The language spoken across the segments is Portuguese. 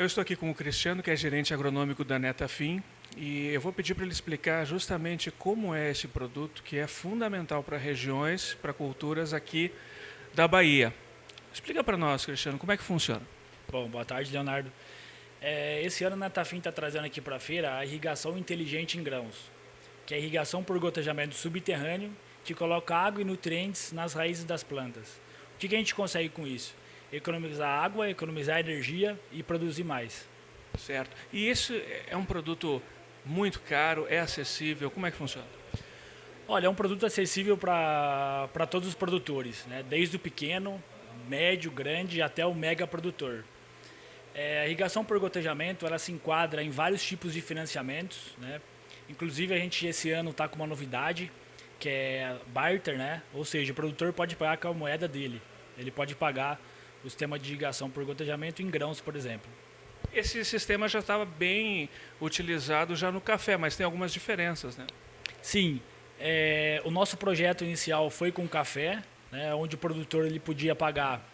Eu estou aqui com o Cristiano, que é gerente agronômico da Netafim, e eu vou pedir para ele explicar justamente como é esse produto que é fundamental para regiões, para culturas aqui da Bahia. Explica para nós, Cristiano, como é que funciona. Bom, boa tarde, Leonardo. É, esse ano a Netafim está trazendo aqui para a feira a irrigação inteligente em grãos, que é a irrigação por gotejamento subterrâneo, que coloca água e nutrientes nas raízes das plantas. O que, que a gente consegue com isso? Economizar água, economizar energia e produzir mais. Certo. E isso é um produto muito caro, é acessível, como é que funciona? Olha, é um produto acessível para todos os produtores, né? desde o pequeno, médio, grande até o mega produtor. É, a irrigação por gotejamento ela se enquadra em vários tipos de financiamentos. Né? Inclusive a gente esse ano está com uma novidade que é barter, né? ou seja, o produtor pode pagar com a moeda dele. Ele pode pagar o sistema de irrigação por gotejamento em grãos, por exemplo. Esse sistema já estava bem utilizado já no café, mas tem algumas diferenças, né? Sim. É, o nosso projeto inicial foi com café, né, onde o produtor ele podia pagar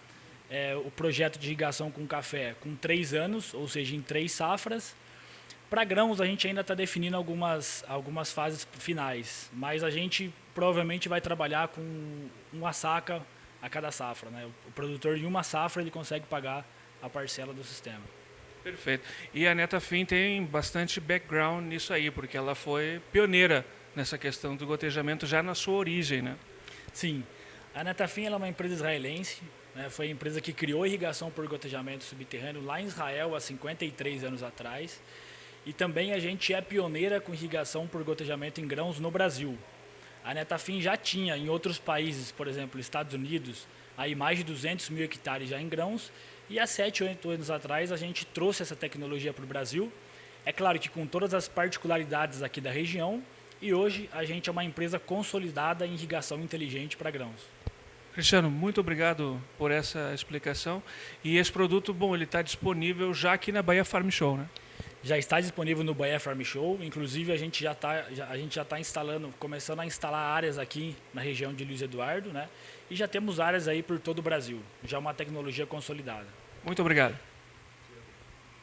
é, o projeto de irrigação com café com três anos, ou seja, em três safras. Para grãos, a gente ainda está definindo algumas, algumas fases finais, mas a gente provavelmente vai trabalhar com uma saca a cada safra. Né? O produtor, em uma safra, ele consegue pagar a parcela do sistema. Perfeito. E a Netafim tem bastante background nisso aí, porque ela foi pioneira nessa questão do gotejamento já na sua origem, né? Sim. A Netafim é uma empresa israelense, né? foi a empresa que criou irrigação por gotejamento subterrâneo lá em Israel há 53 anos atrás. E também a gente é pioneira com irrigação por gotejamento em grãos no Brasil. A Netafim já tinha em outros países, por exemplo, Estados Unidos, aí mais de 200 mil hectares já em grãos e há 7, 8 anos atrás a gente trouxe essa tecnologia para o Brasil. É claro que com todas as particularidades aqui da região e hoje a gente é uma empresa consolidada em irrigação inteligente para grãos. Cristiano, muito obrigado por essa explicação. E esse produto, bom, ele está disponível já aqui na Bahia Farm Show, né? Já está disponível no Bahia Farm Show. Inclusive a gente já está, a gente já está instalando, começando a instalar áreas aqui na região de Luiz Eduardo, né? E já temos áreas aí por todo o Brasil. Já uma tecnologia consolidada. Muito obrigado.